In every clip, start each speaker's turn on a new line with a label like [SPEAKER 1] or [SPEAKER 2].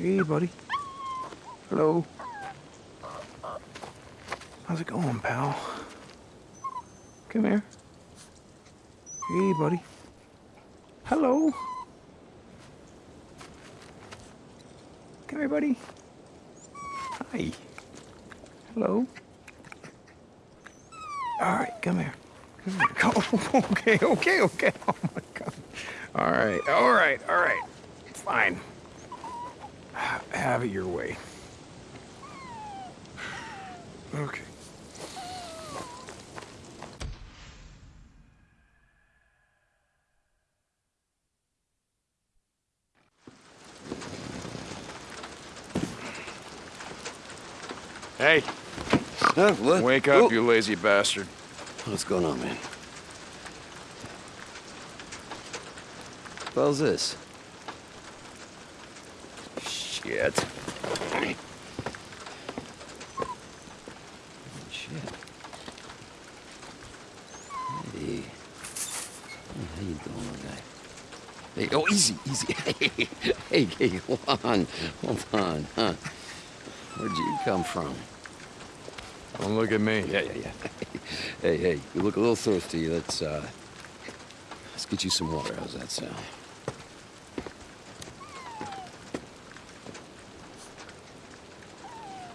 [SPEAKER 1] Hey, buddy. Hello. How's it going, pal? Come here. Hey, buddy. Hello. Come here, buddy. Hi. Hello. All right, come here. Come here. Oh, okay, okay, okay. Oh my God. All right, all right, all right. It's fine. Have it your way. Okay. Hey,
[SPEAKER 2] Huh? What?
[SPEAKER 1] wake up,
[SPEAKER 2] Oh.
[SPEAKER 1] you lazy bastard.
[SPEAKER 2] What's going on, man? How's this?
[SPEAKER 1] Shit.
[SPEAKER 2] Shit. Hey. How you doing, guy? Hey, oh, easy, easy. Hey, hey, hey, hold on, hold on, huh? Where'd you come from?
[SPEAKER 1] Don't look at me.
[SPEAKER 2] Yeah, yeah, yeah. Hey, hey, you look a little thirsty. Let's, uh, let's get you some water. How's that sound?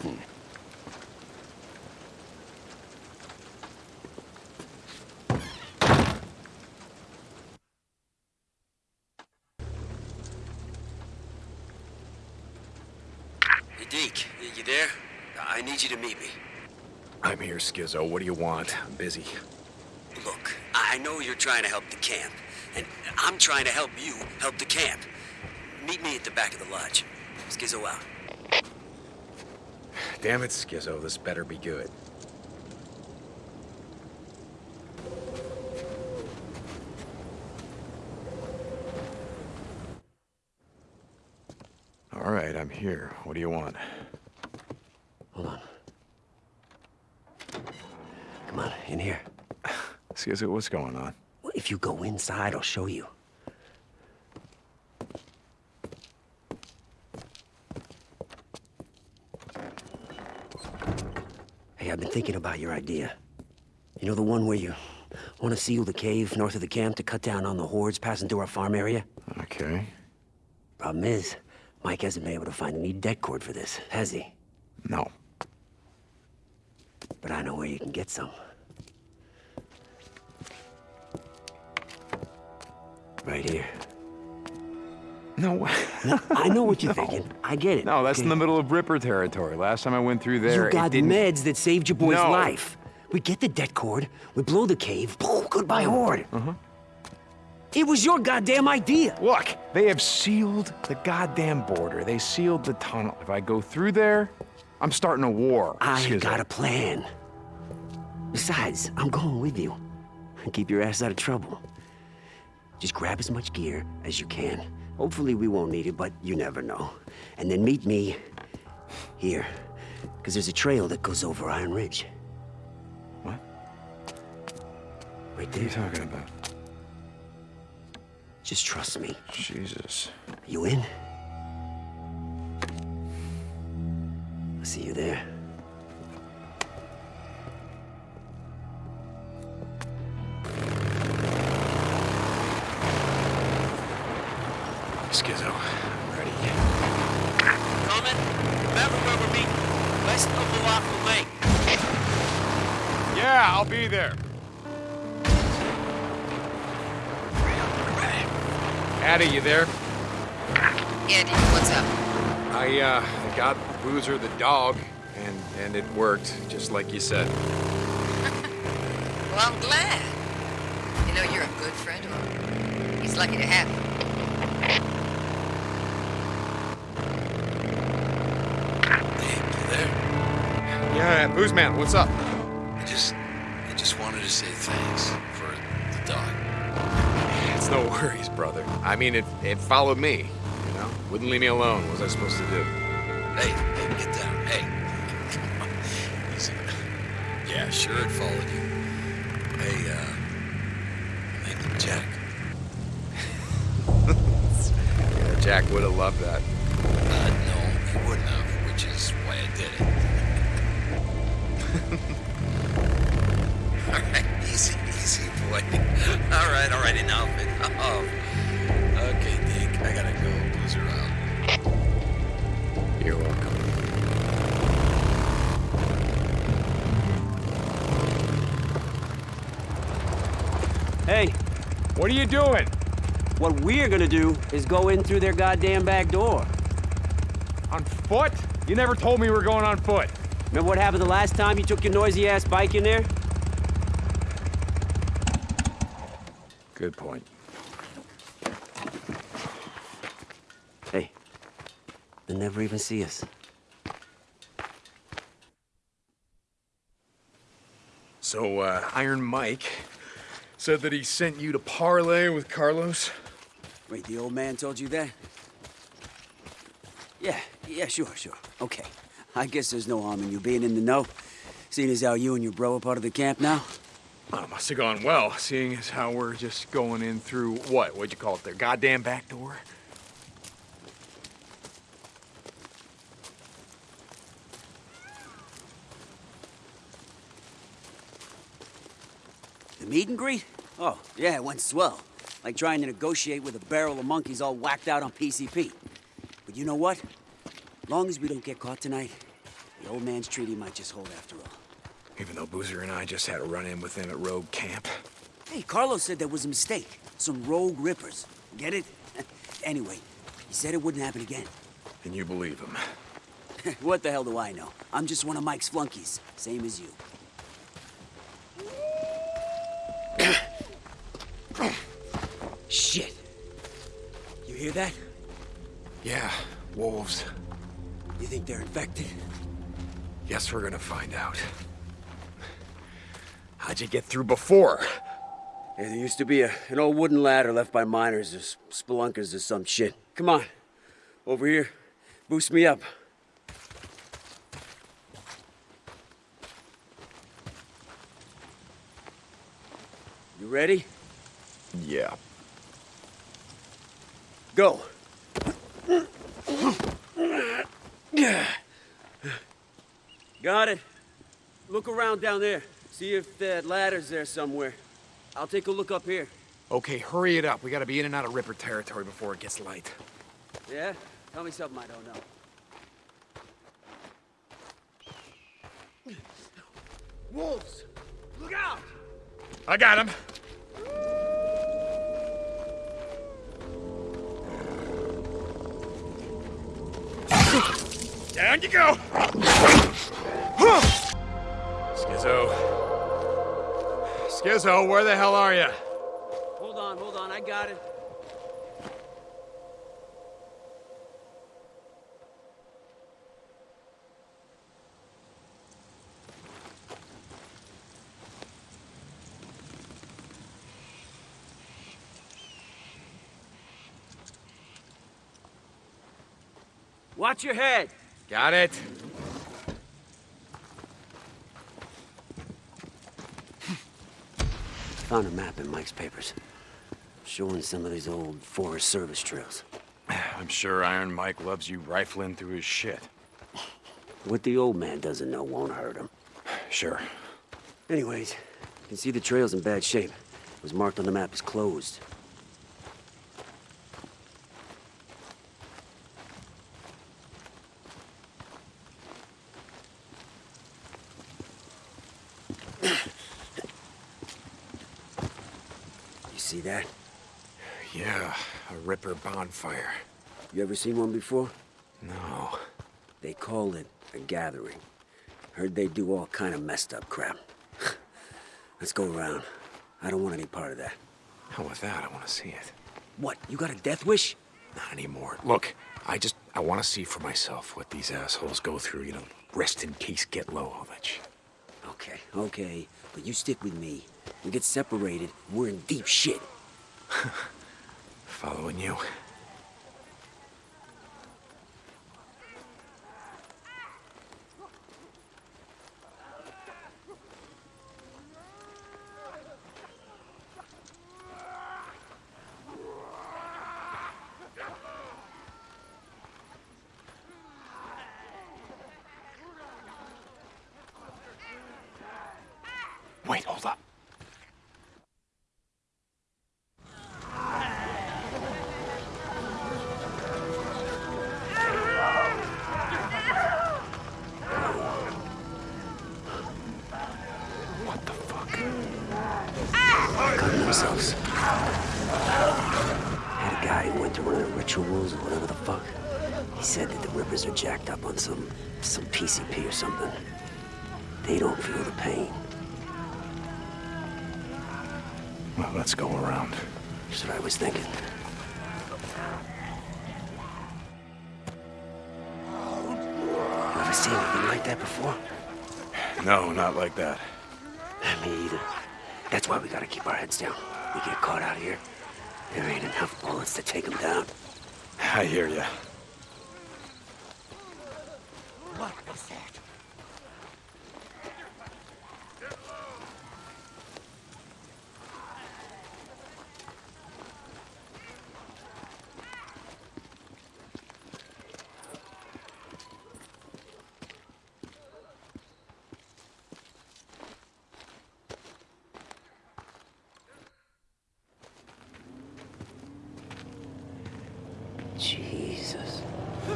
[SPEAKER 2] Hmm.
[SPEAKER 3] Hey, Deke, y- you there? I need you to meet me.
[SPEAKER 1] I'm here, Skizzo. What do you want? I'm busy.
[SPEAKER 3] Look, I know you're trying to help the camp, and I'm trying to help you help the camp. Meet me at the back of the lodge. Skizzo out.
[SPEAKER 1] Damn it, Skizzo. This better be good. All right, I'm here. What do you want?
[SPEAKER 2] Hold on. Come on, in here.
[SPEAKER 1] Skizzo, what's going on?
[SPEAKER 2] Well, If you go inside, I'll show you. Hey, I've been thinking about your idea. You know the one where you want to seal the cave north of the camp to cut down on the hordes passing through our farm area?
[SPEAKER 1] Okay.
[SPEAKER 2] Problem is, Mike hasn't been able to find any det cord for this, has he?
[SPEAKER 1] No.
[SPEAKER 2] But I know where you can get some.
[SPEAKER 1] No.
[SPEAKER 2] I know what you're
[SPEAKER 1] No.
[SPEAKER 2] thinking. I get it.
[SPEAKER 1] no, that's in the middle of Ripper territory. Last time I went through there,
[SPEAKER 2] You got
[SPEAKER 1] it didn't...
[SPEAKER 2] meds that saved your boy's
[SPEAKER 1] No.
[SPEAKER 2] life. We get the det cord, we blow the cave, boom, goodbye horde. Uh-huh. It was your goddamn idea.
[SPEAKER 1] Look, they have sealed the goddamn border. They sealed the tunnel. If I go through there, I'm starting a war.
[SPEAKER 2] I
[SPEAKER 1] Skizzo.
[SPEAKER 2] got a plan. Besides, I'm going with you. Keep your ass out of trouble. Just grab as much gear as you can. Hopefully we won't need it, but you never know. And then meet me here. Because there's a trail that goes over Iron Ridge.
[SPEAKER 1] What?
[SPEAKER 2] Right
[SPEAKER 1] What are you talking about?
[SPEAKER 2] Just trust me.
[SPEAKER 1] Jesus.
[SPEAKER 2] You in? I'll see you there.
[SPEAKER 1] Got Boozer the dog, and, and it worked, just like you said.
[SPEAKER 4] Well, I'm glad. You know, you're a good friend of him. He's lucky to have you.
[SPEAKER 3] Hey, you there?
[SPEAKER 1] Yeah, Booze Man, what's up?
[SPEAKER 3] I just, I just wanted to say thanks for the dog.
[SPEAKER 1] It's no worries, brother. I mean, it, it followed me, you know? Wouldn't leave me alone. What was I supposed to do?
[SPEAKER 3] Sure it followed you. Hey, uh, you, Jack.
[SPEAKER 1] Yeah, Jack would have loved that. What
[SPEAKER 2] we're gonna do is go in through their goddamn back door.
[SPEAKER 1] On foot? You never told me we were going on foot.
[SPEAKER 2] Remember what happened the last time you took your noisy ass bike in there?
[SPEAKER 1] Good point.
[SPEAKER 2] Hey, they'll never even see us.
[SPEAKER 1] So, uh, Iron Mike said that he sent you to parlay with Carlos?
[SPEAKER 2] Wait, the old man told you that? Yeah, yeah, sure, sure. Okay. I guess there's no harm in you being in the know, seeing as how you and your bro are part of the camp now.
[SPEAKER 1] Well, it must have gone well, seeing as how we're just going in through what? What'd you call it? Their goddamn back door?
[SPEAKER 2] The meet and greet? Oh, yeah, it went swell. Like trying to negotiate with a barrel of monkeys all whacked out on PCP. But you know what? Long as we don't get caught tonight, the old man's treaty might just hold after all.
[SPEAKER 1] Even though Boozer and I just had a run-in with them at Rogue Camp.
[SPEAKER 2] Hey, Carlos said there was a mistake. Some rogue rippers. Get it? anyway, he said it wouldn't happen again.
[SPEAKER 1] And you believe him.
[SPEAKER 2] what the hell do I know? I'm just one of Mike's flunkies, same as you. Shit. You hear that?
[SPEAKER 1] Yeah, wolves.
[SPEAKER 2] You think they're infected?
[SPEAKER 1] Guess we're gonna find out. How'd you get through before?
[SPEAKER 2] Yeah, there used to be a, an old wooden ladder left by miners or spelunkers or some shit. Come on. Over here. Boost me up. You ready?
[SPEAKER 1] Yeah.
[SPEAKER 2] Go. Got it. Look around down there. See if that ladder's there somewhere. I'll take a look up here.
[SPEAKER 1] Okay, hurry it up. We gotta be in and out of Ripper territory before it gets light.
[SPEAKER 2] Yeah? Tell me something I don't know. Wolves! Look out!
[SPEAKER 1] I got him. Down you go. Skizzo. Skizzo, where the hell are you?
[SPEAKER 2] Hold on, hold on, I got it. Watch your head.
[SPEAKER 1] Got it.
[SPEAKER 2] Found a map in Mike's papers. Showing some of these old Forest Service trails.
[SPEAKER 1] I'm sure Iron Mike loves you rifling through his shit.
[SPEAKER 2] What the old man doesn't know won't hurt him.
[SPEAKER 1] Sure.
[SPEAKER 2] Anyways, you can see the trail's in bad shape. It was marked on the map as closed. You see that?
[SPEAKER 1] Yeah, a bonfire.
[SPEAKER 2] You ever seen one before?
[SPEAKER 1] No.
[SPEAKER 2] They call it a gathering. Heard they do all kind of messed up crap. Let's go around. I don't want any part of that.
[SPEAKER 1] Hell with that, I want to see it.
[SPEAKER 2] What, you got a death wish?
[SPEAKER 1] Not anymore. Look, I just, I want to see for myself what these assholes go through, you know, rest in peace, get low, all that shit.
[SPEAKER 2] Okay, okay. But you stick with me. We get separated, we're in deep shit.
[SPEAKER 1] Following you.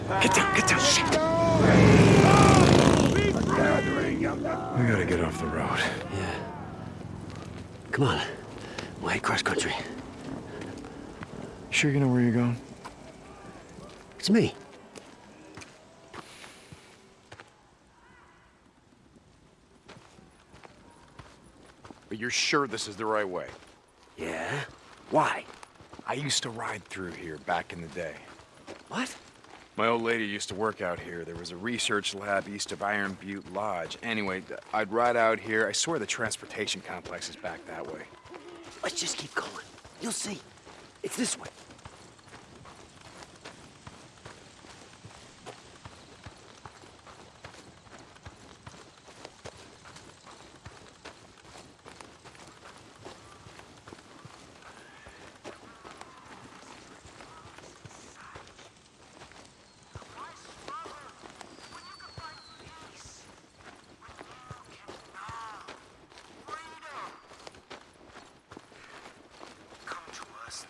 [SPEAKER 2] Get down,
[SPEAKER 1] get down. Shit. We gotta get off the road.
[SPEAKER 2] Yeah. Come on. We'll head cross country.
[SPEAKER 1] Sure you know where you're going?
[SPEAKER 2] It's me.
[SPEAKER 1] But you're sure this is the right way?
[SPEAKER 2] Yeah? Why?
[SPEAKER 1] I used to ride through here back in the day.
[SPEAKER 2] What?
[SPEAKER 1] My old lady used to work out here. There was a research lab east of Iron Butte Lodge. Anyway, I'd ride out here. I swear the transportation complex is back that way.
[SPEAKER 2] Let's just keep going. You'll see. It's this way.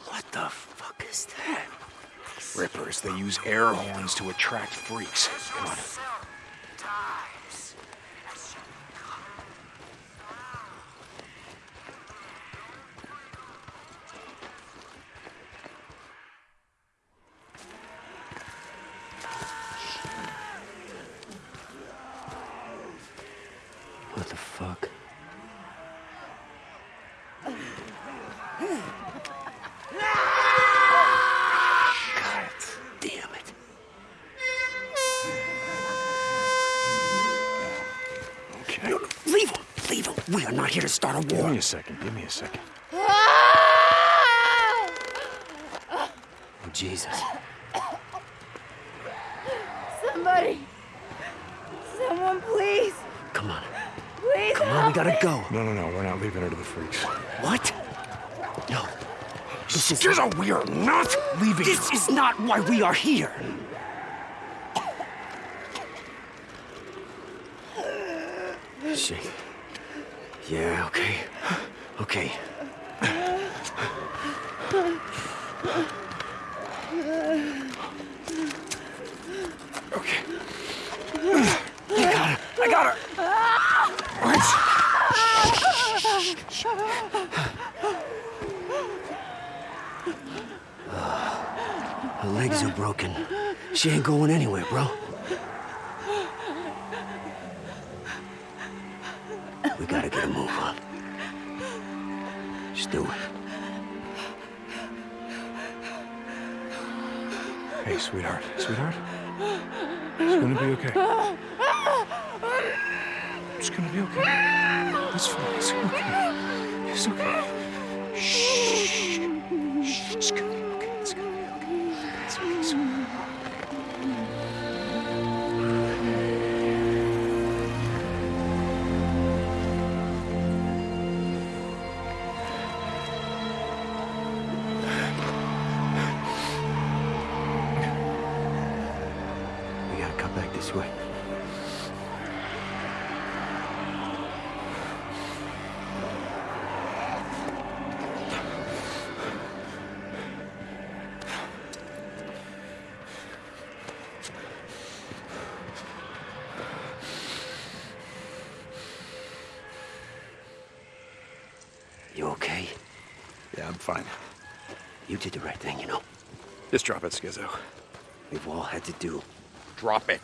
[SPEAKER 2] What the fuck is that?
[SPEAKER 1] Rippers, they use air horns to attract freaks. Come on.
[SPEAKER 2] What the fuck? God damn it.
[SPEAKER 1] Okay.
[SPEAKER 2] Leave him! Leave him! We are not here to start a
[SPEAKER 1] Give
[SPEAKER 2] war.
[SPEAKER 1] me a second. Give me a second.
[SPEAKER 2] Oh, Jesus.
[SPEAKER 5] Somebody! Someone, please!
[SPEAKER 2] Come on.
[SPEAKER 5] Please
[SPEAKER 2] Come on, we gotta
[SPEAKER 5] me.
[SPEAKER 2] go.
[SPEAKER 1] No, no, no. We're not leaving her to the freaks.
[SPEAKER 2] What? No. This is,
[SPEAKER 1] Here's a we are not leaving
[SPEAKER 2] this is not why we are here. Shit. Yeah, okay. Okay.
[SPEAKER 1] Okay.
[SPEAKER 2] I got her. I got her. What? Her legs are broken. She ain't going anywhere, bro. We gotta get a move on. Just do it.
[SPEAKER 1] Hey, sweetheart. Sweetheart. It's gonna be okay. It's gonna be okay. It's fine. It's okay. It's okay. Shh. Shh. It's it, Skizzo.
[SPEAKER 2] We've all had to do.
[SPEAKER 1] Drop it.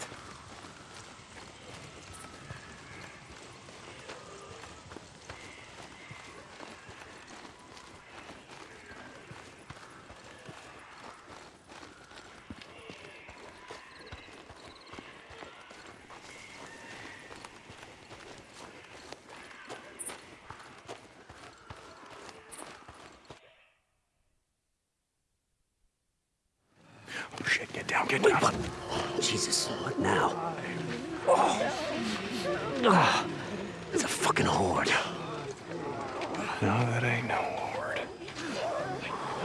[SPEAKER 1] Oh get down, down.
[SPEAKER 2] Jesus, what now? Oh. Ah, it's a fucking horde.
[SPEAKER 1] No, that ain't no horde.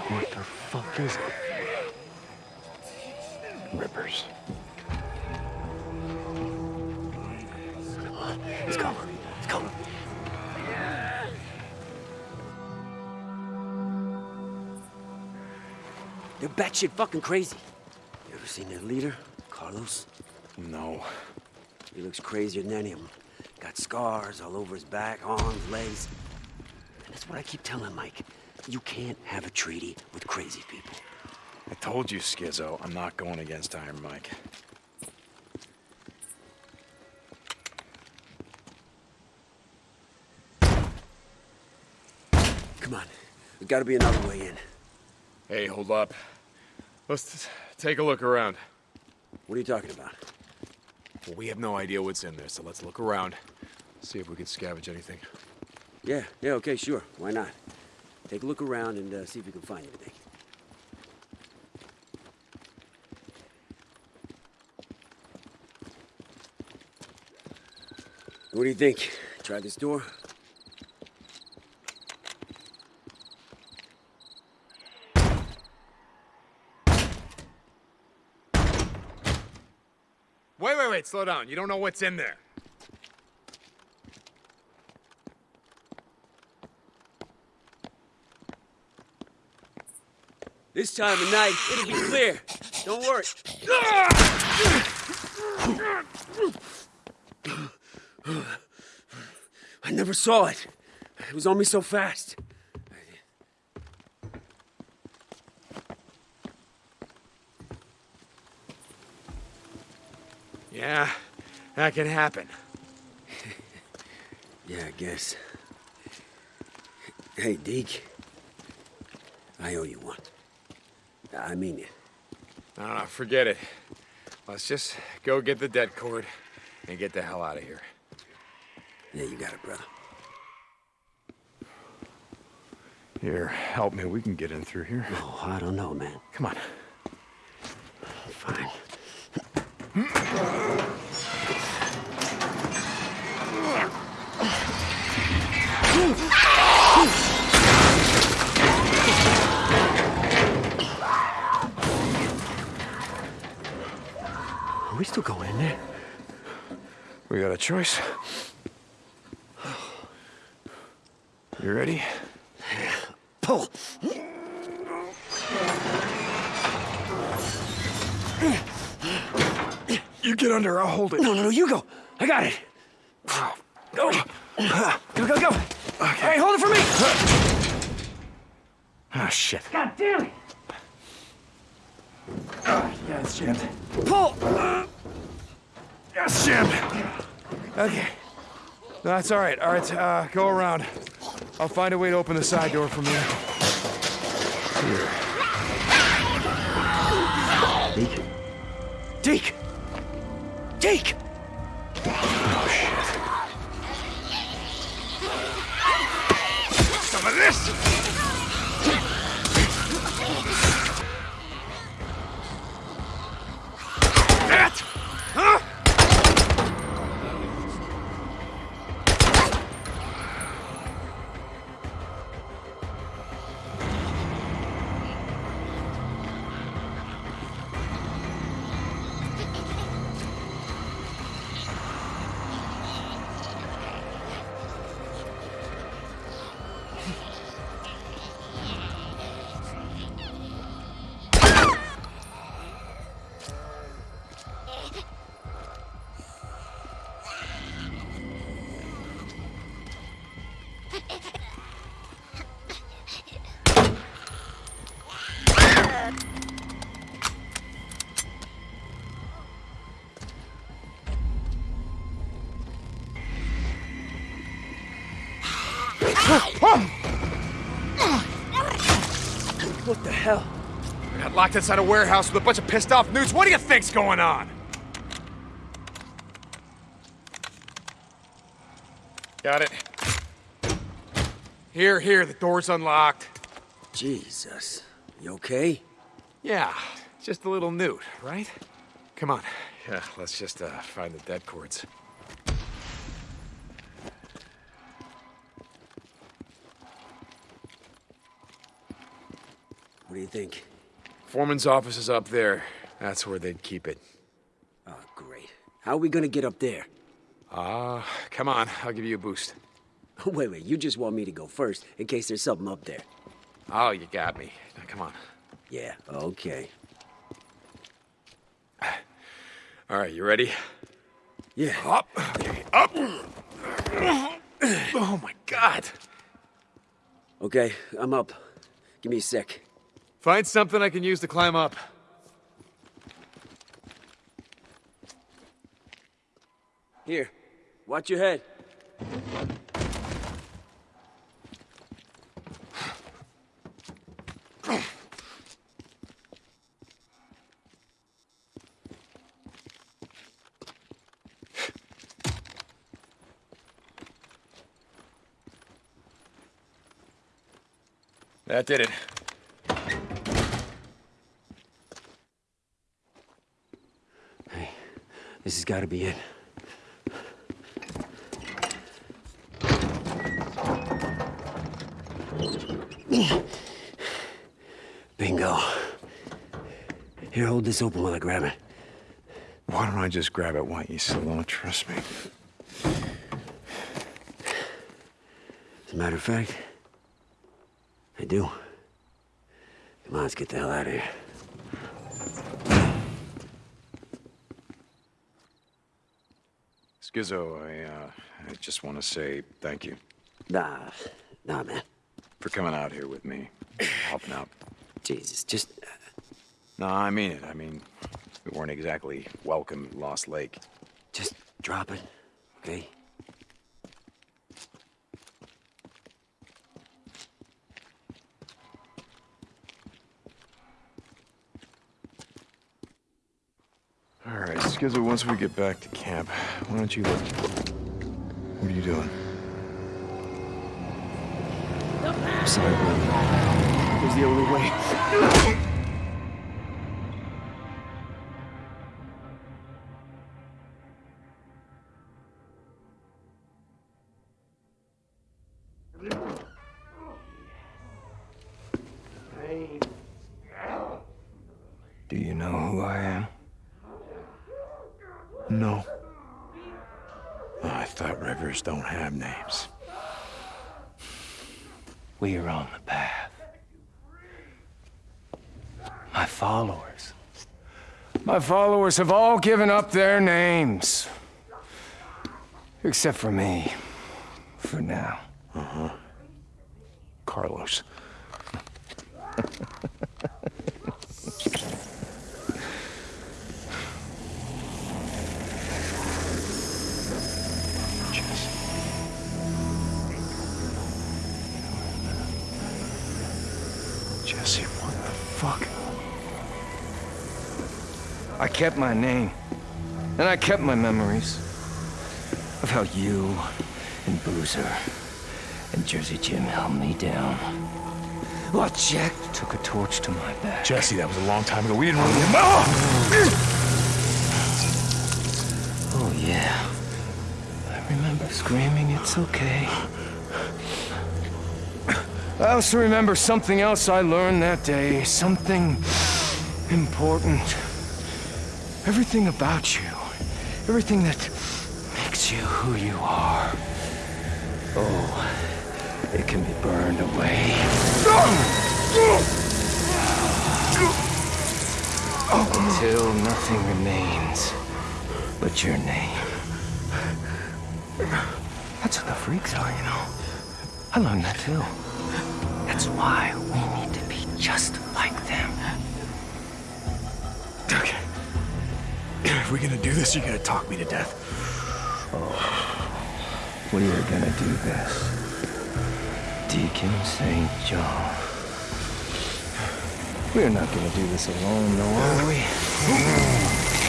[SPEAKER 2] What the fuck is it?
[SPEAKER 1] Rippers.
[SPEAKER 2] Let's go. Let's go. They're batshit fucking crazy. Seen their leader, Carlos?
[SPEAKER 1] No.
[SPEAKER 2] He looks crazier than any of them. Got scars all over his back, arms, legs. And that's what I keep telling Mike. You can't have a treaty with crazy people.
[SPEAKER 1] I told you, Skizzo, I'm not going against Iron Mike.
[SPEAKER 2] Come on. There's gotta be another way in.
[SPEAKER 1] Hey, hold up. Let's take a look around.
[SPEAKER 2] What are you talking about?
[SPEAKER 1] Well, we have no idea what's in there, so let's look around. See if we can scavenge anything.
[SPEAKER 2] Yeah, yeah, okay, sure. Why not? Take a look around and uh, see if you can find anything. What do you think? Try this door?
[SPEAKER 1] Slow down. You don't know what's in there.
[SPEAKER 2] This time of night, it'll be clear. Don't worry. I never saw it. It was on me so fast.
[SPEAKER 1] Yeah, that can happen.
[SPEAKER 2] Yeah, I guess. Hey, Deke. I owe you one. I mean it.
[SPEAKER 1] No, no, forget it. Let's just go get the det cord and get the hell out of here.
[SPEAKER 2] Yeah, you got it, brother.
[SPEAKER 1] Here, help me. We can get in through here.
[SPEAKER 2] Oh, I don't know, man.
[SPEAKER 1] Come on.
[SPEAKER 2] Fine. Are we still going in there?
[SPEAKER 1] We got a choice. You ready?
[SPEAKER 2] Pull!
[SPEAKER 1] You get under, I'll hold it.
[SPEAKER 2] No, no, no, you go. I got it. Go. Go, go, go. Okay. All right, hold it for me.
[SPEAKER 1] Ah, shit.
[SPEAKER 2] God damn it.
[SPEAKER 1] Ah, yeah, it's jammed.
[SPEAKER 2] Pull.
[SPEAKER 1] Yeah, it's jammed. Okay. No, that's all right. All right, uh, go around. I'll find a way to open the side door from here.
[SPEAKER 2] What the hell?
[SPEAKER 1] We got locked inside a warehouse with a bunch of pissed off newts. What do you think's going on? Got it. Here, here, the door's unlocked.
[SPEAKER 2] Jesus. You okay?
[SPEAKER 1] Yeah, just a little newt, right? Come on. Yeah, let's just uh, find the det cords.
[SPEAKER 2] Think?
[SPEAKER 1] Foreman's office is up there. That's where they'd keep it.
[SPEAKER 2] Oh, great. How are we gonna get up there?
[SPEAKER 1] Ah, come on. I'll give you a boost.
[SPEAKER 2] Wait, wait, you just want me to go first in case there's something up there.
[SPEAKER 1] Oh, you got me. Now, come on.
[SPEAKER 2] Yeah, okay.
[SPEAKER 1] All right, you ready?
[SPEAKER 2] Yeah.
[SPEAKER 1] Up. Okay, up. Oh my God.
[SPEAKER 2] Okay, I'm up. Give me a sec.
[SPEAKER 1] Find something I can use to climb up.
[SPEAKER 2] Here, watch your head.
[SPEAKER 1] That did it.
[SPEAKER 2] This has got to be it. Bingo. Here, hold this open while I grab it.
[SPEAKER 1] Why don't I just grab it? Why you still don't trust me?
[SPEAKER 2] As a matter of fact, I do. Come on, let's get the hell out of here.
[SPEAKER 1] Skizzo, I, uh, I just want to say thank you
[SPEAKER 2] Nah, nah, man.
[SPEAKER 1] for coming out here with me, helping out.
[SPEAKER 2] Jesus, just
[SPEAKER 1] No, I mean it. I mean, we weren't exactly welcome at Lost Lake.
[SPEAKER 2] Just drop it, okay?
[SPEAKER 1] Skizzo, once we get back to camp, why don't you look? What are you doing?
[SPEAKER 2] I'm sorry, brother. It was the only way.
[SPEAKER 6] My followers. My followers have all given up their names. Except for me. For now.
[SPEAKER 1] Mm-hmm.
[SPEAKER 6] Carlos. Kept my name. And I kept my memories. Of how you and Boozer and Jersey Jim held me down. While Jack took a torch to my back.
[SPEAKER 1] Jesse, that was a long time ago. We didn't really. Oh!
[SPEAKER 6] Oh, yeah. I remember screaming, it's okay. I also remember something else I learned that day. Something important. Everything about you. Everything that makes you who you are. Oh, it can be burned away. Until nothing remains but your name. That's what the freaks are, you know. I learned that too. That's why we
[SPEAKER 1] If we're gonna do this, you're gonna talk me to death.
[SPEAKER 6] Oh, We are gonna do this. Deacon St. John. We're not gonna do this alone, though, are we?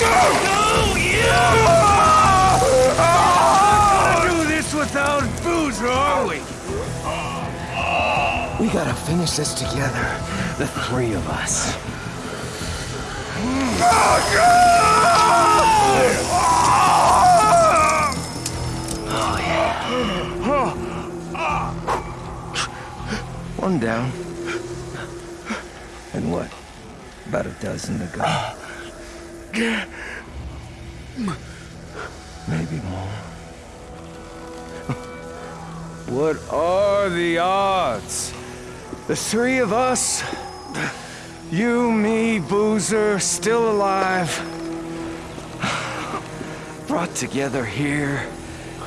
[SPEAKER 6] No! Yeah! do this without Boozer, are we? We gotta finish this together, the three of us. Oh, One down. And what? About a dozen to go. Maybe more. What are the odds? The three of us, you, me, Boozer, still alive, brought together here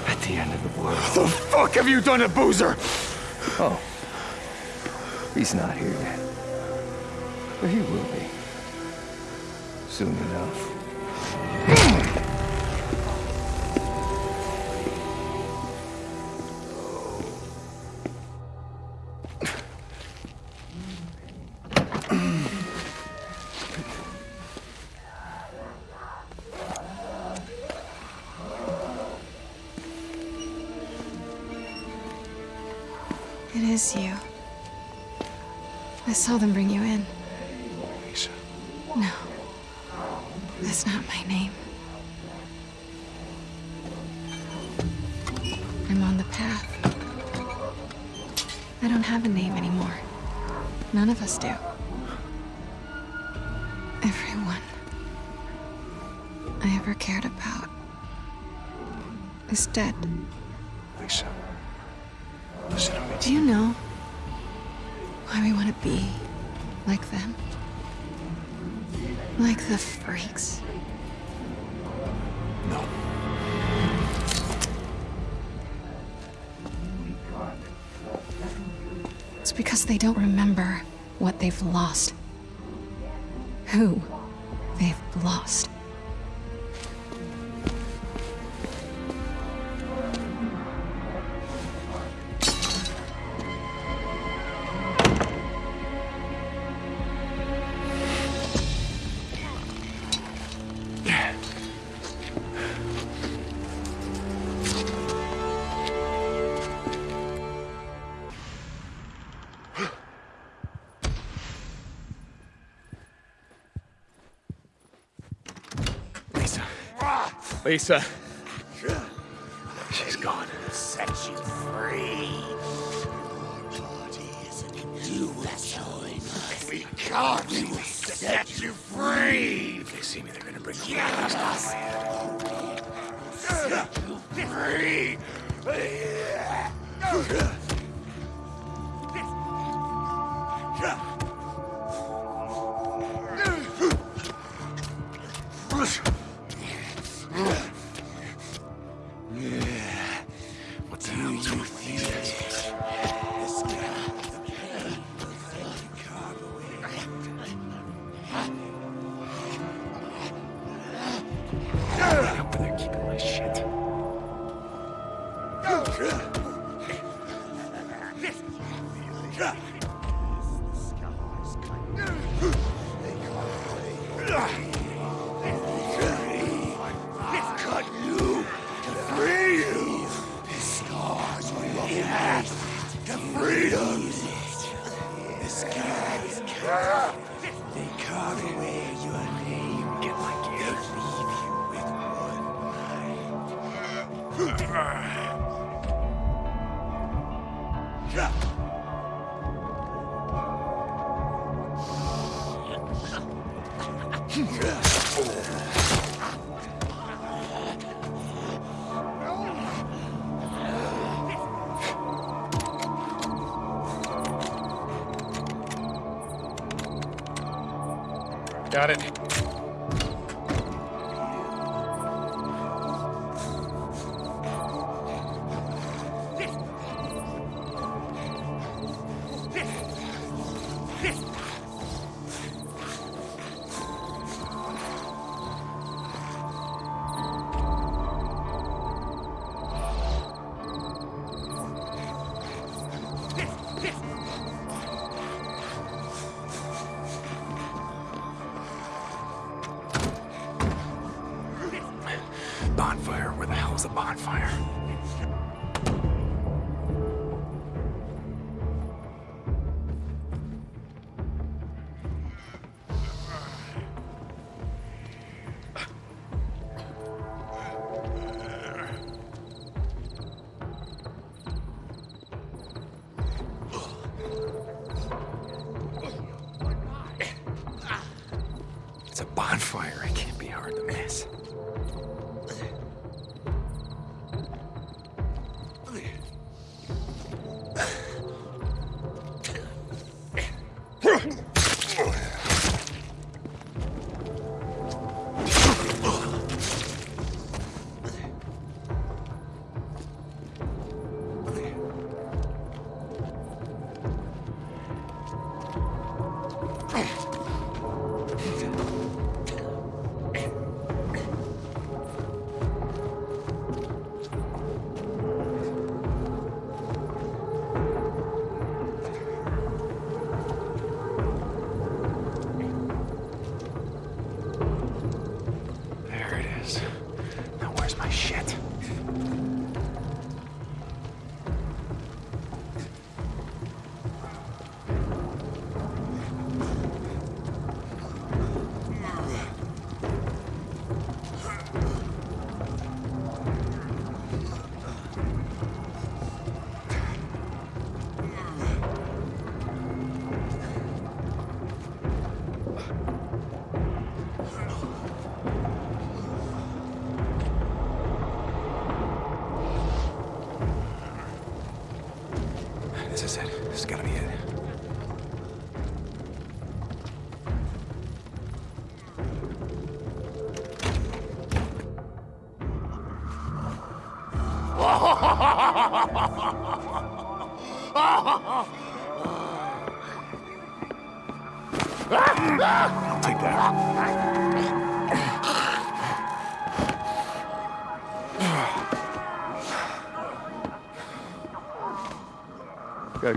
[SPEAKER 6] at the end of the world.
[SPEAKER 1] What The fuck have you done to Boozer?
[SPEAKER 6] Oh, he's not here yet. But he will be. Soon enough.
[SPEAKER 7] Saw them bring you in.
[SPEAKER 1] Lisa.
[SPEAKER 7] No. That's not my name. I'm on the path. I don't have a name anymore. None of us do. Everyone I ever cared about is dead.
[SPEAKER 1] Lisa. Listen to me.
[SPEAKER 7] Do you know why we want to be they've lost. Who
[SPEAKER 1] Lisa. Got it.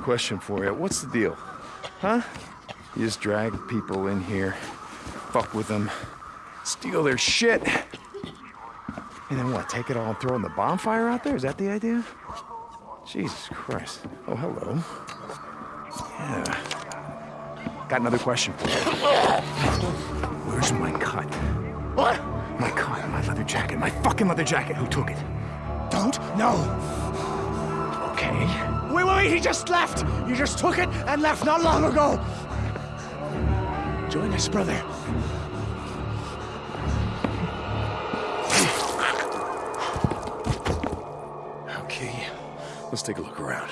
[SPEAKER 1] Question for you. What's the deal? Huh? You just drag people in here, fuck with them, steal their shit, and then what? Take it all and throw in the bonfire out there? Is that the idea? Jesus Christ. Oh, hello. Yeah. Got another question for you. Where's my cut?
[SPEAKER 8] What?
[SPEAKER 1] My cut, my leather jacket, my fucking leather jacket. Who took it?
[SPEAKER 8] Don't? No. He just left. You just took it and left not long ago. Join us, brother.
[SPEAKER 1] Okay. Let's take a look around.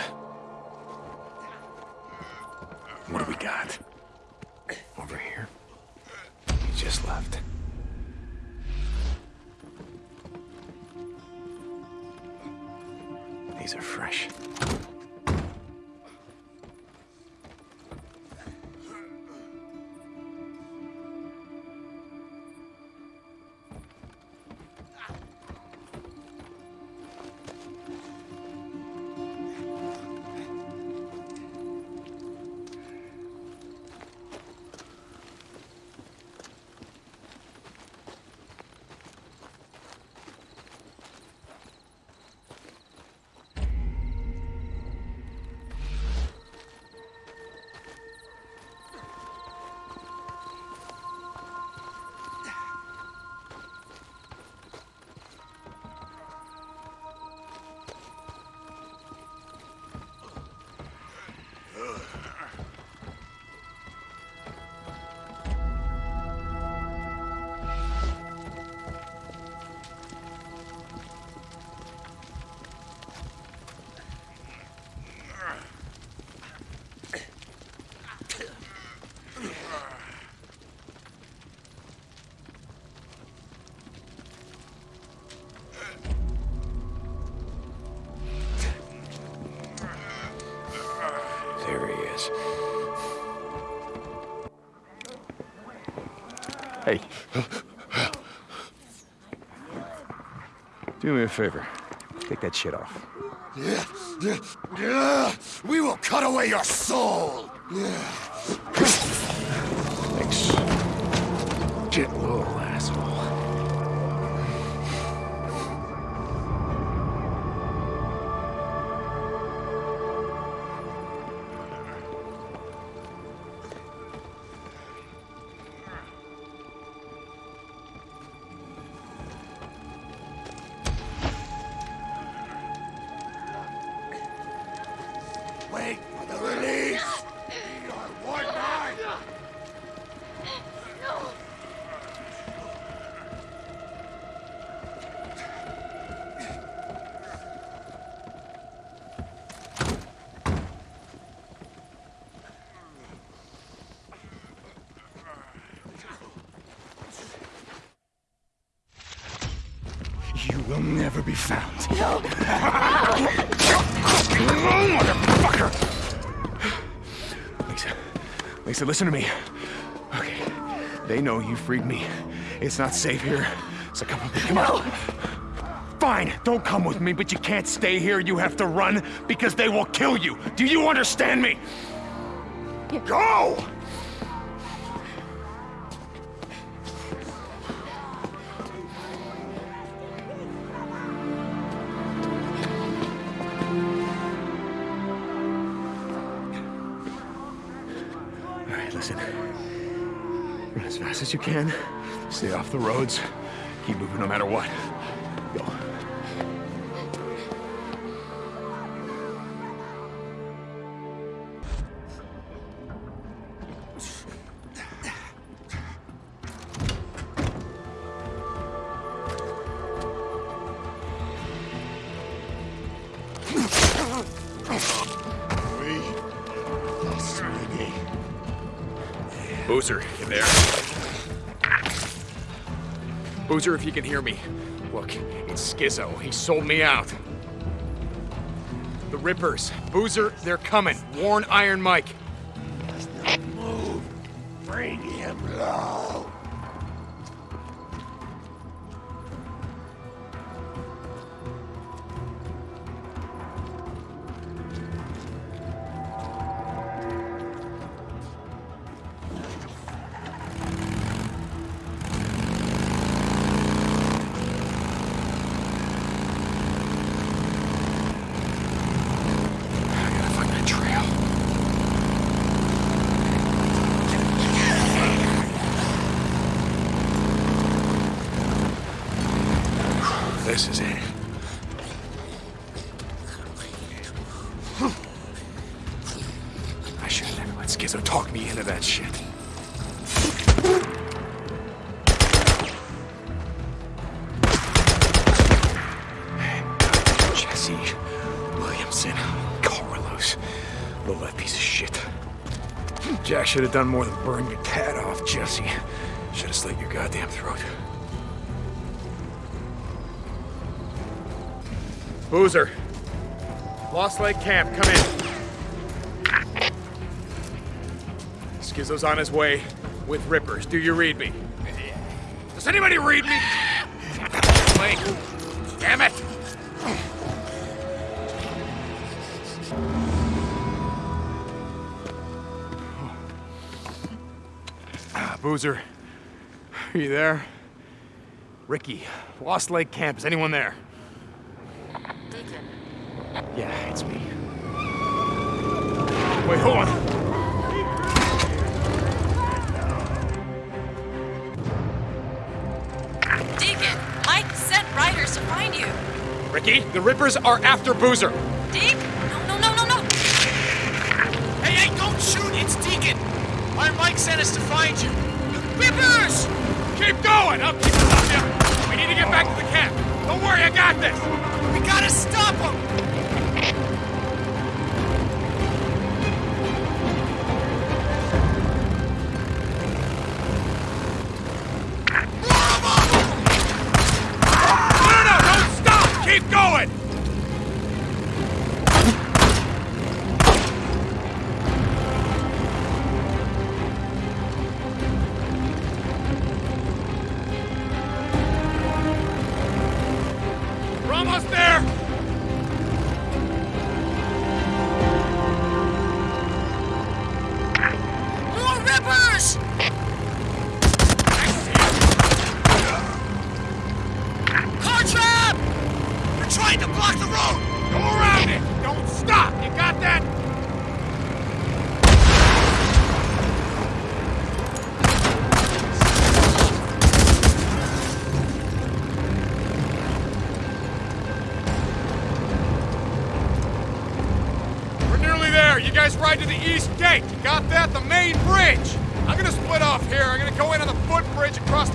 [SPEAKER 1] Hey. Do me a favor. Take that shit off. Yeah.
[SPEAKER 8] We will cut away your soul.
[SPEAKER 1] Thanks. Gentle little found.
[SPEAKER 5] No.
[SPEAKER 1] Motherfucker! Lisa, Lisa, listen to me. Okay, they know you freed me. It's not safe here, so come with me. Come on. Fine, don't come with me, but you can't stay here. You have to run because they will kill you. Do you understand me? Go! You can. Stay off the roads. Keep moving no matter what. If you can hear me. Look, it's Skizzo. He sold me out. The Rippers. Boozer, they're coming. Warn Iron Mike. Should have done more than burn your tat off, Jesse. Should have slit your goddamn throat. Boozer. Lost Lake Camp, come in. Skizzo's on his way with Rippers. Do you read me? Does anybody read me? Boozer. Are you there? Ricky. Lost Lake Camp. Is anyone there?
[SPEAKER 4] Deacon.
[SPEAKER 1] Yeah, it's me. Wait, hold on.
[SPEAKER 9] Deacon, Mike sent riders to find you.
[SPEAKER 1] Ricky, the Rippers are after Boozer.
[SPEAKER 9] Deacon? No, no, no, no, no.
[SPEAKER 3] Hey, hey, don't shoot! It's Deacon! Iron Mike sent us to find you. Rippers!
[SPEAKER 1] Keep going! I'll keep us up. We need to get back to the camp. Don't worry, I got this.
[SPEAKER 3] We gotta stop them!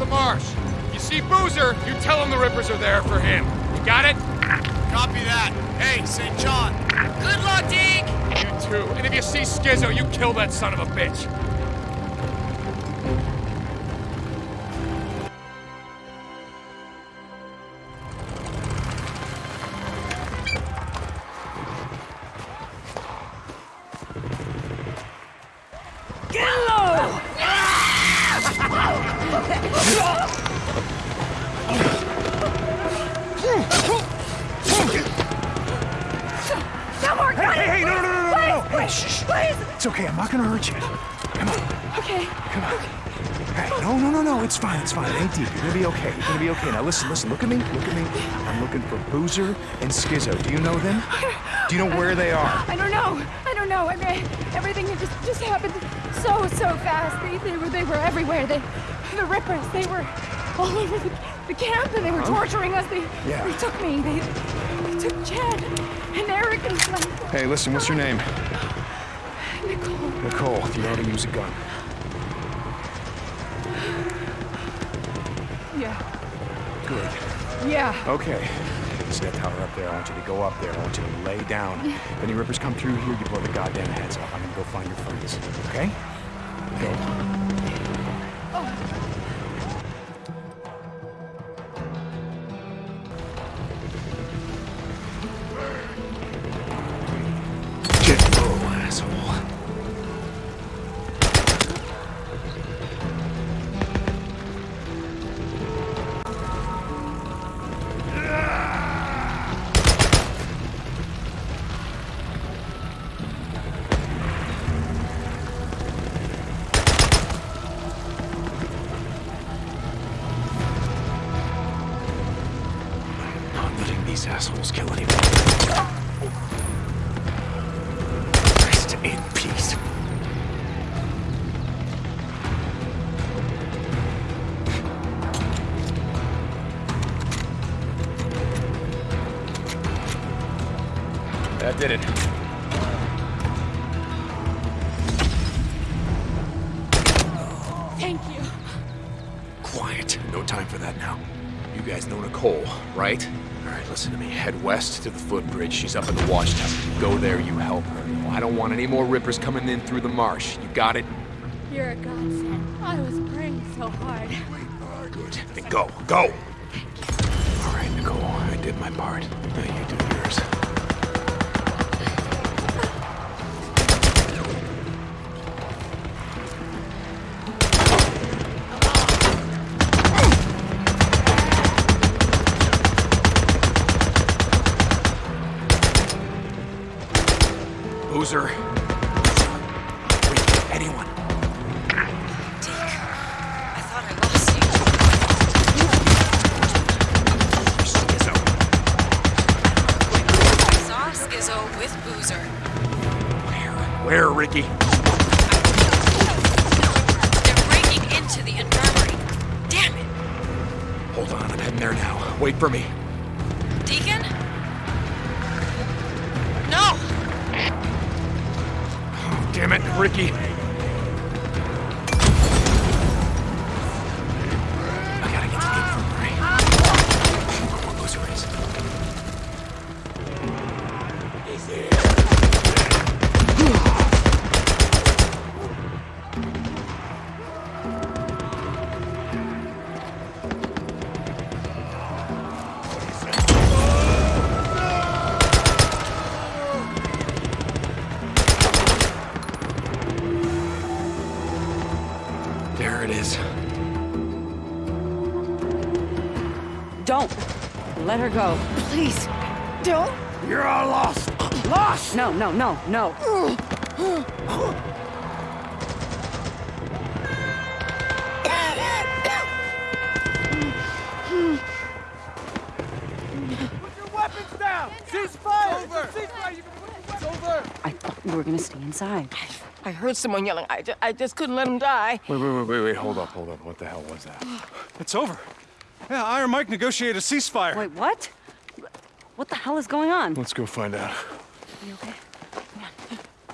[SPEAKER 3] The
[SPEAKER 1] marsh. You see Boozer, you tell him the Rippers are there for him. You got it?
[SPEAKER 3] Copy that. Hey, St. John.
[SPEAKER 9] Good luck, Deke!
[SPEAKER 1] You too. And if you see Skizzo, you kill that son of a bitch. Listen, listen. Look at me. Look at me. I'm looking for Boozer and Skizzo. Do you know them? Do you know where they are?
[SPEAKER 5] I don't know. I don't know. I mean, everything just just happened so so fast. They, they were they were everywhere. They, the rippers. They were all over the, the camp, and they were torturing us. They
[SPEAKER 1] Yeah.
[SPEAKER 5] they took me. They, they took Chad and Eric and Glenn.
[SPEAKER 1] Hey, listen. What's your name?
[SPEAKER 5] Nicole.
[SPEAKER 1] Nicole. Do you know how to use a gun?
[SPEAKER 5] Yeah.
[SPEAKER 1] Good.
[SPEAKER 5] Yeah.
[SPEAKER 1] Okay. See that tower up there? I want you to go up there. I want you to lay down. If any rippers come through here, you blow the goddamn heads off. I'm gonna go find your friends. Okay? Go. Get west to the footbridge. She's up in the watchtower. You go there, you help her. I don't want any more rippers coming in through the marsh. You got it?
[SPEAKER 5] You're a godsend. I was praying so hard.
[SPEAKER 1] Good. Then go. Go! All right, Nicole. I did my part. Boozer. Wait, anyone.
[SPEAKER 9] Deke, I thought I lost you. I saw Skizzo with Boozer.
[SPEAKER 1] Where? Where, Ricky?
[SPEAKER 9] They're breaking into the infirmary. Damn it.
[SPEAKER 1] Hold on, I'm heading there now. Wait for me. Ricky.
[SPEAKER 10] No, no, no, no.
[SPEAKER 8] Put your weapons down. Cease fire. Over. Cease fire. You can put your weapons over.
[SPEAKER 10] I thought you were gonna stay inside.
[SPEAKER 11] I heard someone yelling. I just, I just couldn't let him die.
[SPEAKER 1] Wait, wait, wait, wait, wait. Hold up, hold up. What the hell was that?
[SPEAKER 12] It's over. Yeah, Iron Mike negotiated a ceasefire.
[SPEAKER 10] Wait, what? What the hell is going on?
[SPEAKER 1] Let's go find out.
[SPEAKER 10] You okay?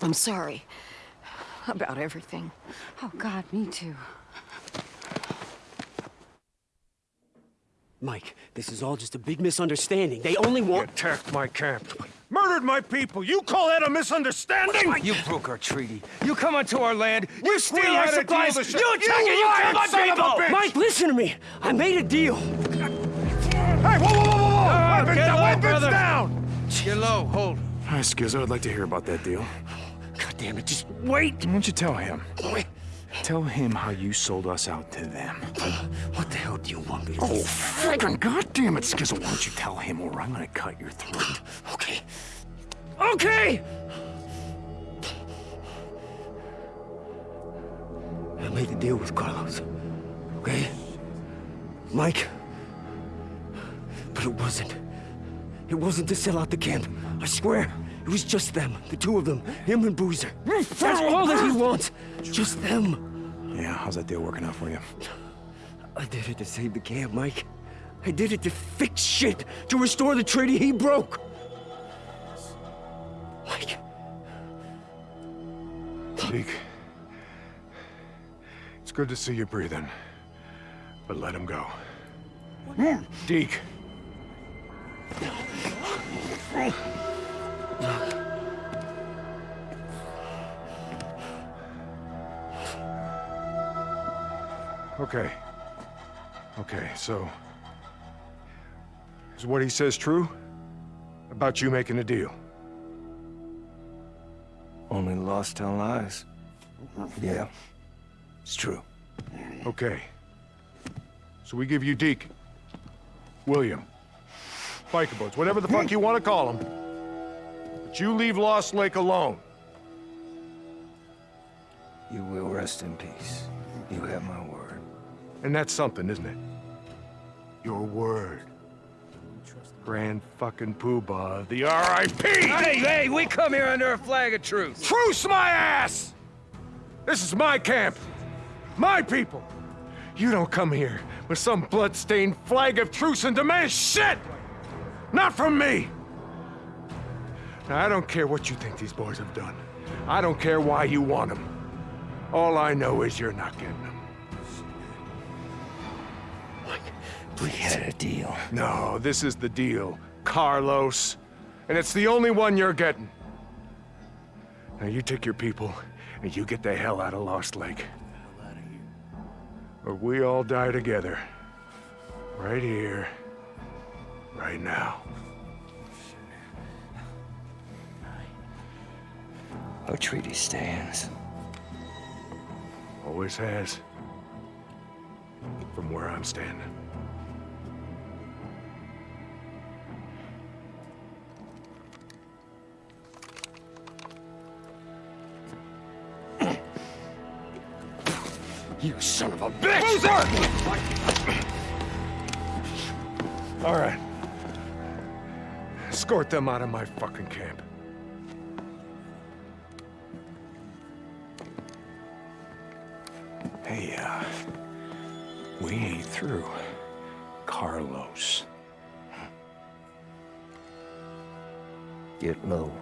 [SPEAKER 11] I'm sorry about everything.
[SPEAKER 10] Oh, God, me too.
[SPEAKER 2] Mike, this is all just a big misunderstanding. They only want.
[SPEAKER 12] Attacked my camp. Murdered my people. You call that a misunderstanding?
[SPEAKER 6] You broke our treaty. You come onto our land. You steal our
[SPEAKER 12] had a deal
[SPEAKER 6] supplies.
[SPEAKER 12] to
[SPEAKER 6] You
[SPEAKER 12] sh-
[SPEAKER 6] attack
[SPEAKER 12] You
[SPEAKER 6] and you kill my
[SPEAKER 12] son of a
[SPEAKER 6] people.
[SPEAKER 12] bitch!
[SPEAKER 2] Mike, listen to me. I made a deal.
[SPEAKER 12] Hey, whoa, whoa, whoa, whoa, whoa!
[SPEAKER 6] Ah,
[SPEAKER 12] weapons
[SPEAKER 6] get
[SPEAKER 12] down,
[SPEAKER 6] low,
[SPEAKER 12] weapons
[SPEAKER 6] brother.
[SPEAKER 12] down!
[SPEAKER 6] Get low. Hold.
[SPEAKER 1] Hi, Skizzo. I'd like to hear about that deal.
[SPEAKER 2] Damn it, just wait.
[SPEAKER 1] Why don't you tell him? Tell him how you sold us out to them.
[SPEAKER 2] What the hell do you want me to
[SPEAKER 1] Oh,
[SPEAKER 2] do?
[SPEAKER 1] frickin' goddamn it, Skizzo. Why don't you tell him or I'm gonna cut your throat.
[SPEAKER 2] Okay. Okay! I made a deal with Carlos. Okay? Mike. But it wasn't. It wasn't to sell out the camp. I swear. It was just them. The two of them. Him and Boozer. That's all that he wants. Just them.
[SPEAKER 1] Yeah, how's that deal working out for you?
[SPEAKER 2] I did it to save the camp, Mike. I did it to fix shit. To restore the treaty he broke. Mike.
[SPEAKER 12] Deke. It's good to see you breathing. But let him go. Deke. Okay. Okay, so... Is what he says true? About you making a deal?
[SPEAKER 6] Only lost tell lies. Yeah, it's true.
[SPEAKER 12] Okay. So we give you Deke. William. Biker boats, whatever the fuck you want to call them. But you leave Lost Lake alone.
[SPEAKER 6] You will rest in peace. You have my word.
[SPEAKER 12] And that's something, isn't it? Your word. Grand fucking poobah, the R.I.P.
[SPEAKER 6] Hey, hey, we come here under a flag of truce.
[SPEAKER 12] Truce my ass! This is my camp. My people. You don't come here with some blood-stained flag of truce and demand shit! Not from me! Now, I don't care what you think these boys have done. I don't care why you want them. All I know is you're not getting them.
[SPEAKER 6] We had a deal.
[SPEAKER 12] No, this is the deal, Carlos. And it's the only one you're getting. Now you take your people, and you get the hell out of Lost Lake. Or we all die together. Right here. Right now.
[SPEAKER 6] Our treaty stands.
[SPEAKER 12] Always has. From where I'm standing.
[SPEAKER 2] You son of a bitch!
[SPEAKER 12] All right. Escort them out of my fucking camp.
[SPEAKER 1] Hey, uh, we ain't through. Carlos.
[SPEAKER 6] Get low,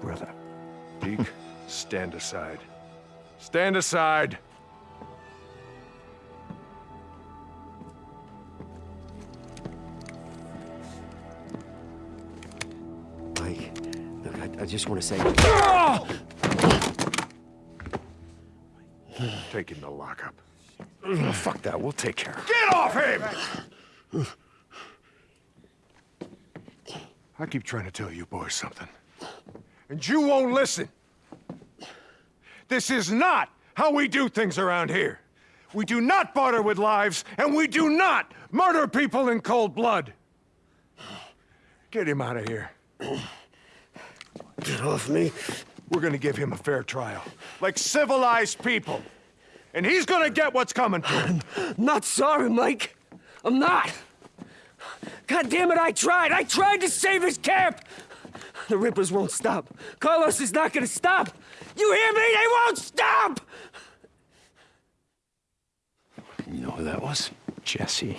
[SPEAKER 6] brother.
[SPEAKER 12] Deke, stand aside. Stand aside!
[SPEAKER 2] Mike, look, I, I just want to say...
[SPEAKER 12] Take him to lockup.
[SPEAKER 1] Fuck that, we'll take care of it.
[SPEAKER 12] Get off him! I keep trying to tell you boys something. And you won't listen. This is not how we do things around here. We do not barter with lives, and we do not murder people in cold blood. Get him out of here.
[SPEAKER 2] Get off me.
[SPEAKER 12] We're gonna give him a fair trial. Like civilized people. And he's gonna get what's coming to him.
[SPEAKER 2] Not sorry, Mike. I'm not. God damn it, I tried. I tried to save his camp. The Rippers won't stop. Carlos is not gonna stop. You hear me? They won't stop!
[SPEAKER 1] You know who that was? Jesse.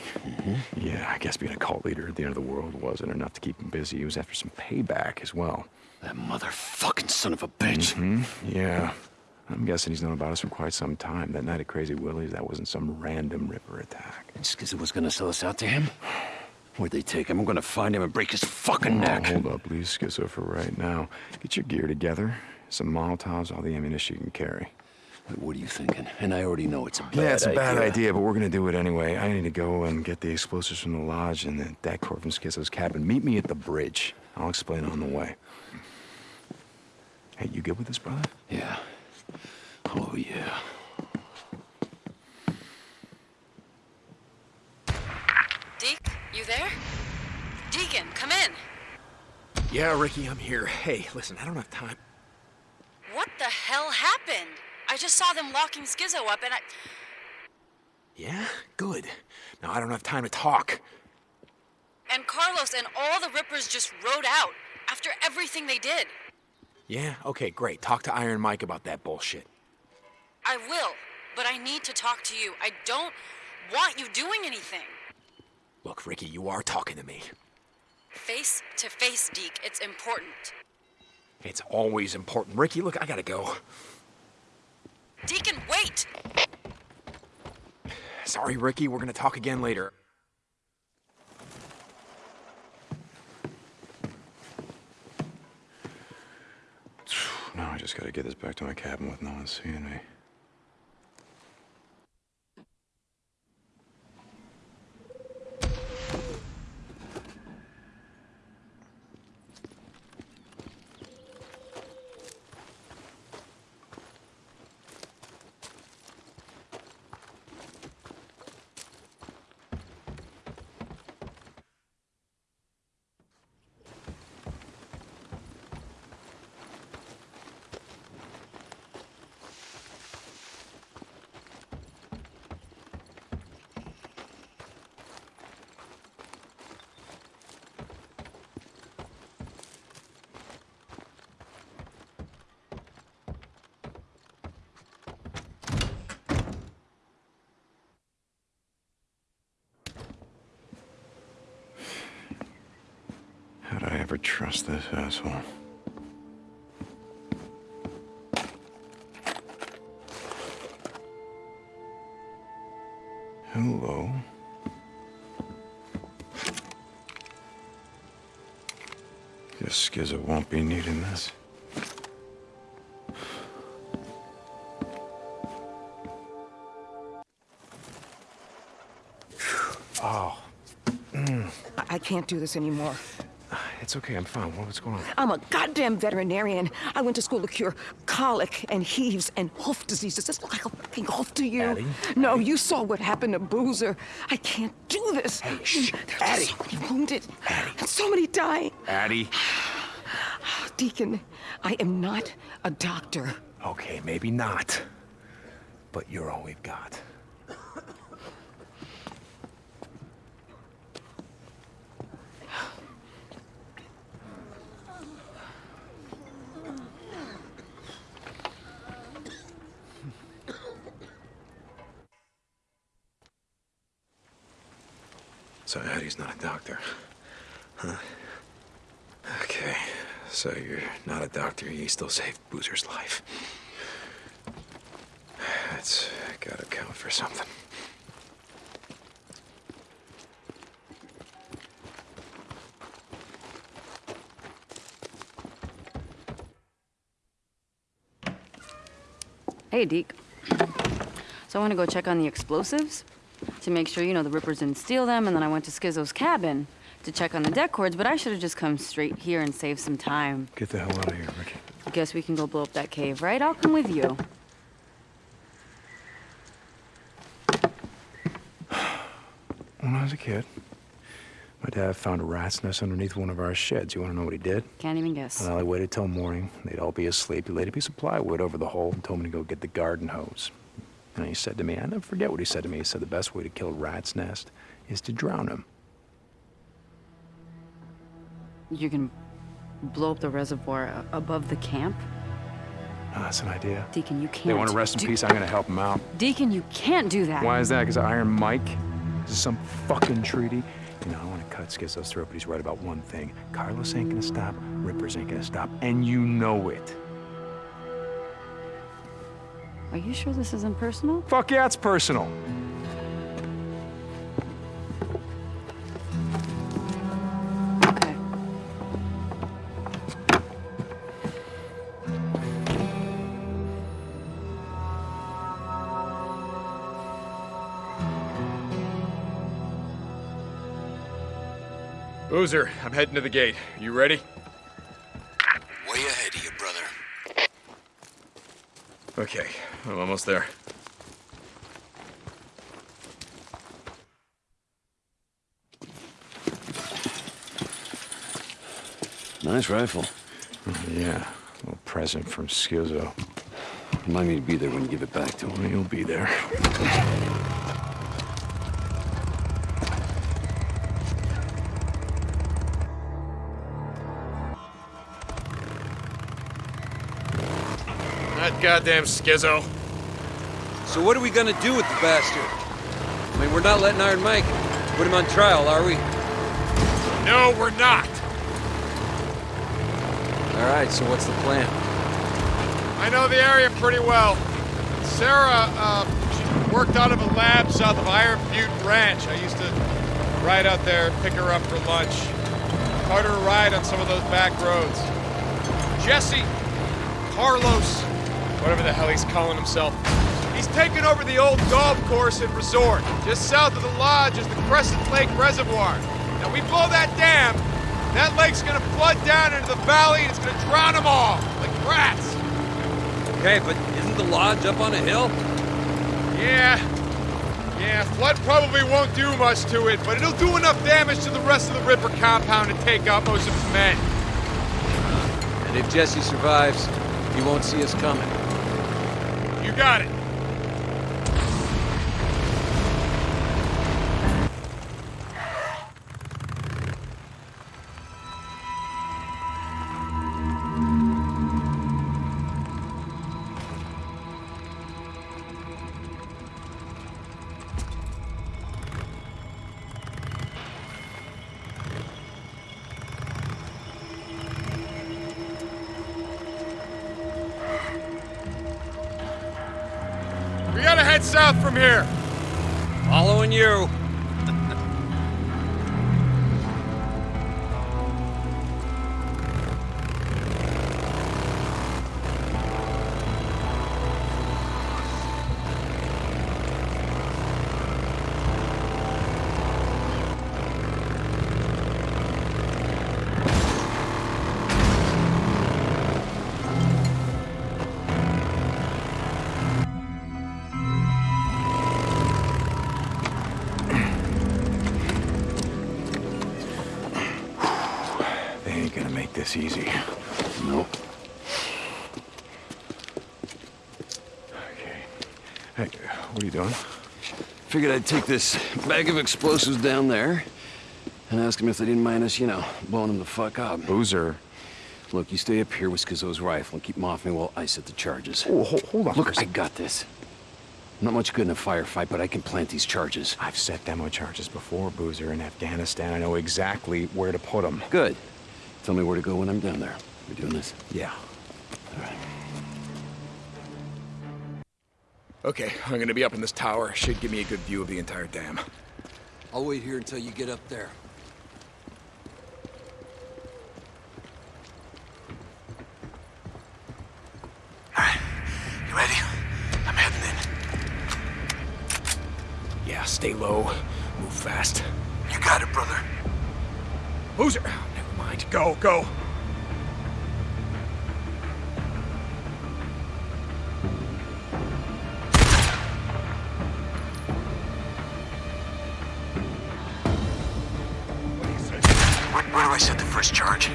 [SPEAKER 1] Yeah, I guess being a cult leader at the end of the world wasn't enough to keep him busy. He was after some payback as well.
[SPEAKER 8] That motherfucking son of a bitch.
[SPEAKER 1] Hmm? Yeah. I'm guessing he's known about us for quite some time. That night at Crazy Willie's, that wasn't some random Ripper attack.
[SPEAKER 8] Because it was gonna sell us out to him? Where'd they take him? I'm gonna find him and break his fucking
[SPEAKER 1] Oh,
[SPEAKER 8] neck.
[SPEAKER 1] hold up, please, Skizzo, for right now. Get your gear together. Some Molotovs, all the ammunition you can carry.
[SPEAKER 8] What are you thinking? And I already know it's a bad idea.
[SPEAKER 1] yeah, it's a bad idea, but we're gonna do it anyway. I need to go and get the explosives from the lodge and the det cord from Skizzo's cabin. Meet me at the bridge. I'll explain on the way. Hey, you good with this, brother?
[SPEAKER 8] Yeah. Oh, yeah.
[SPEAKER 9] Deke, you there? Deacon, come in.
[SPEAKER 13] Yeah, Ricky, I'm here. Hey, listen, I don't have time.
[SPEAKER 9] What the hell happened? I just saw them locking Skizzo up and I.
[SPEAKER 1] Yeah? Good. Now I don't have time to talk.
[SPEAKER 9] And Carlos and all the Rippers just rode out after everything they did.
[SPEAKER 1] Yeah? Okay, great. Talk to Iron Mike about that bullshit.
[SPEAKER 9] I will, but I need to talk to you. I don't want you doing anything.
[SPEAKER 1] Look, Ricky, you are talking to me.
[SPEAKER 9] Face to face, Deke. It's important.
[SPEAKER 1] It's always important. Ricky, look, I gotta go.
[SPEAKER 9] Deacon, wait!
[SPEAKER 1] Sorry, Ricky, we're gonna talk again later.
[SPEAKER 13] Now I just gotta get this back to my cabin with no one seeing me. How'd Trust this asshole? Hello? Guess Skizzo won't be needing this.
[SPEAKER 1] Oh. Mm.
[SPEAKER 11] I, I can't do this anymore.
[SPEAKER 1] It's okay, I'm fine. What's going on?
[SPEAKER 11] I'm a goddamn veterinarian. I went to school to cure colic and heaves and hoof diseases. Does this look like a fucking hoof to you?
[SPEAKER 1] Addie?
[SPEAKER 11] No, you saw what happened to Boozer. I can't do this. Hey,
[SPEAKER 1] shh.
[SPEAKER 11] There's
[SPEAKER 1] Addie.
[SPEAKER 11] so many wounded. Addie. And so many dying.
[SPEAKER 1] Addie.
[SPEAKER 11] Deacon, I am not a doctor.
[SPEAKER 1] Okay, maybe not. But you're all we've got.
[SPEAKER 13] So Addie's not a doctor. Huh? Okay. So you're not a doctor, you still saved Boozer's life. That's gotta count for something.
[SPEAKER 10] Hey, Deke. So I want to go check on the explosives to make sure, you know, the Rippers didn't steal them, and then I went to Skizzo's cabin to check on the det cords, but I should have just come straight here and saved some time.
[SPEAKER 13] Get the hell out of here, Ricky.
[SPEAKER 10] I guess we can go blow up that cave, right? I'll come with you.
[SPEAKER 1] When I was a kid, my dad found a rat's nest underneath one of our sheds. You want to know what he did?
[SPEAKER 10] Can't even guess.
[SPEAKER 1] Well, I waited till morning. They'd all be asleep. He laid a piece of plywood over the hole and told me to go get the garden hose. And he said to me, I never forget what he said to me. He said the best way to kill a rat's nest is to drown him.
[SPEAKER 10] You can blow up the reservoir above the camp?
[SPEAKER 1] Oh, that's an idea.
[SPEAKER 10] Deacon, you can't.
[SPEAKER 1] They want to rest in peace. I'm going to help them out.
[SPEAKER 10] Deacon, you can't do that.
[SPEAKER 1] Why is that? Because Iron Mike? Is some fucking treaty? You know, I want to cut Skizzo's throat, but he's right about one thing. Carlos ain't gonna stop, Rippers ain't gonna stop, and you know it.
[SPEAKER 10] Are you sure this isn't personal?
[SPEAKER 1] Fuck yeah, it's personal.
[SPEAKER 10] Okay.
[SPEAKER 12] Boozer, I'm heading to the gate. You ready?
[SPEAKER 3] Way ahead of you, brother.
[SPEAKER 12] Okay, I'm almost there.
[SPEAKER 2] Nice rifle.
[SPEAKER 1] Yeah, a little present from Skizzo.
[SPEAKER 14] Remind me to be there when you give it back to him.
[SPEAKER 1] You'll be there.
[SPEAKER 3] Goddamn Skizzo.
[SPEAKER 15] So what are we gonna do with the bastard? I mean, we're not letting Iron Mike put him on trial, are we?
[SPEAKER 3] No, we're not.
[SPEAKER 15] All right, so what's the plan?
[SPEAKER 3] I know the area pretty well. Sarah, uh, she worked out of a lab south of Iron Butte Ranch. I used to ride out there, pick her up for lunch. Her a ride on some of those back roads. Jesse, Carlos, whatever the hell he's calling himself. He's taken over the old golf course and resort. Just south of the lodge is the Crescent Lake Reservoir. Now we blow that dam, that lake's gonna flood down into the valley and it's gonna drown them all, like rats.
[SPEAKER 15] Okay, but isn't the lodge up on a hill?
[SPEAKER 3] Yeah. Yeah, flood probably won't do much to it, but it'll do enough damage to the rest of the Ripper compound to take out most of its men.
[SPEAKER 15] Uh, and if Jesse survives, he won't see us coming.
[SPEAKER 3] Got it. Head south from here.
[SPEAKER 15] Following you.
[SPEAKER 14] Figured I'd take this bag of explosives down there and ask them if they didn't mind us, you know, blowing them the fuck up.
[SPEAKER 1] Boozer.
[SPEAKER 14] Look, you stay up here with Skizzo's rifle and keep him off me while I set the charges.
[SPEAKER 1] Oh, hold, hold on.
[SPEAKER 14] Look, I got this. I'm not much good in a firefight, but I can plant these charges.
[SPEAKER 1] I've set demo charges before, Boozer, in Afghanistan. I know exactly where to put them.
[SPEAKER 14] Good. Tell me where to go when I'm down there. We're doing this?
[SPEAKER 1] Yeah. Okay, I'm gonna be up in this tower. Should give me a good view of the entire dam.
[SPEAKER 15] I'll wait here until you get up there.
[SPEAKER 8] You ready? I'm heading in.
[SPEAKER 1] Yeah, stay low. Move fast.
[SPEAKER 8] You got it, brother.
[SPEAKER 1] Boozer! Oh, never mind. Go, go.
[SPEAKER 8] First charge?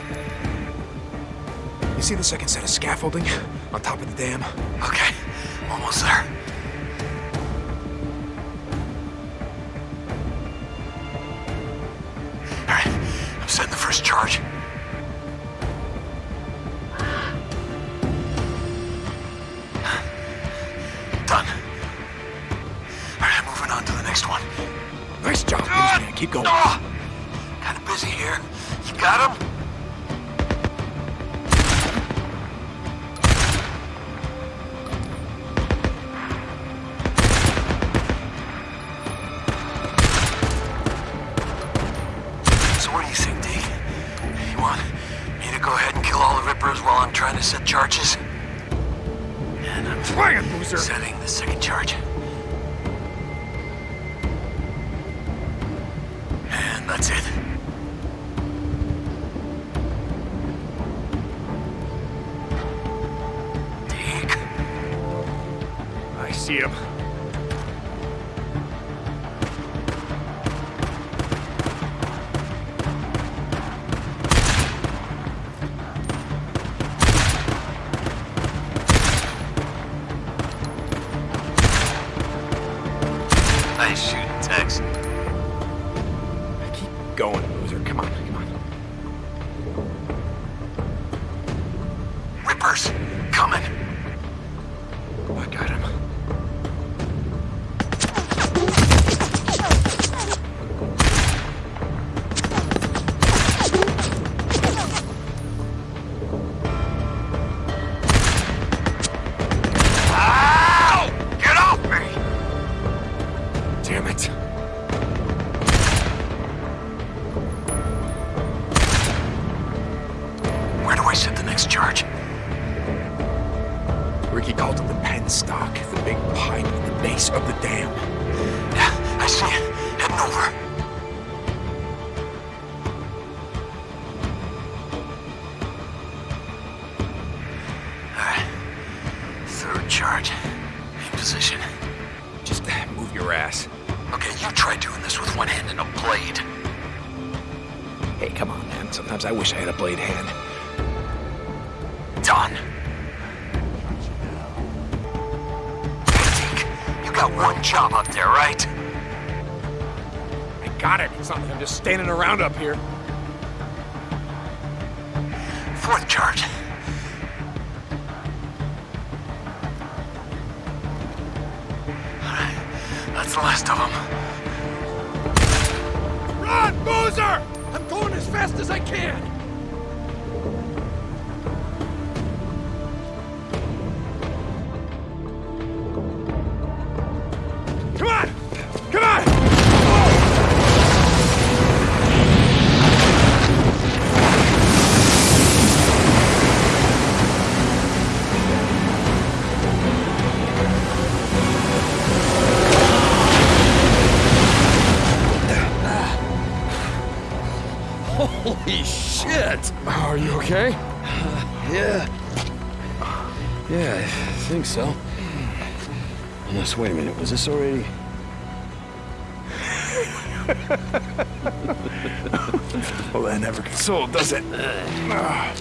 [SPEAKER 1] You see the second set of scaffolding on top of the dam?
[SPEAKER 8] Okay, almost there. Sebastian, heading over. charge. In position.
[SPEAKER 1] Just move your ass.
[SPEAKER 8] Okay, you try doing this with one hand and a blade.
[SPEAKER 1] Hey, come on, man. Sometimes I wish I had a blade hand.
[SPEAKER 8] up
[SPEAKER 1] here.
[SPEAKER 14] wait a minute, was this already?
[SPEAKER 1] well, that never gets old, does it? Uh, ah.